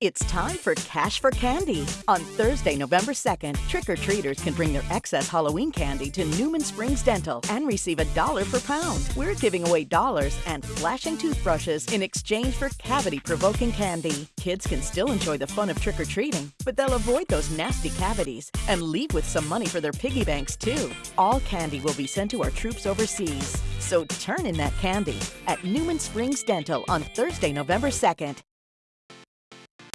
It's time for Cash for Candy. On Thursday, November 2nd, trick or treaters can bring their excess Halloween candy to Newman Springs Dental and receive a dollar per pound. We're giving away dollars and flashing toothbrushes in exchange for cavity provoking candy. Kids can still enjoy the fun of trick or treating, but they'll avoid those nasty cavities and leave with some money for their piggy banks, too. All candy will be sent to our troops overseas. So turn in that candy at Newman Springs Dental on Thursday, November 2nd.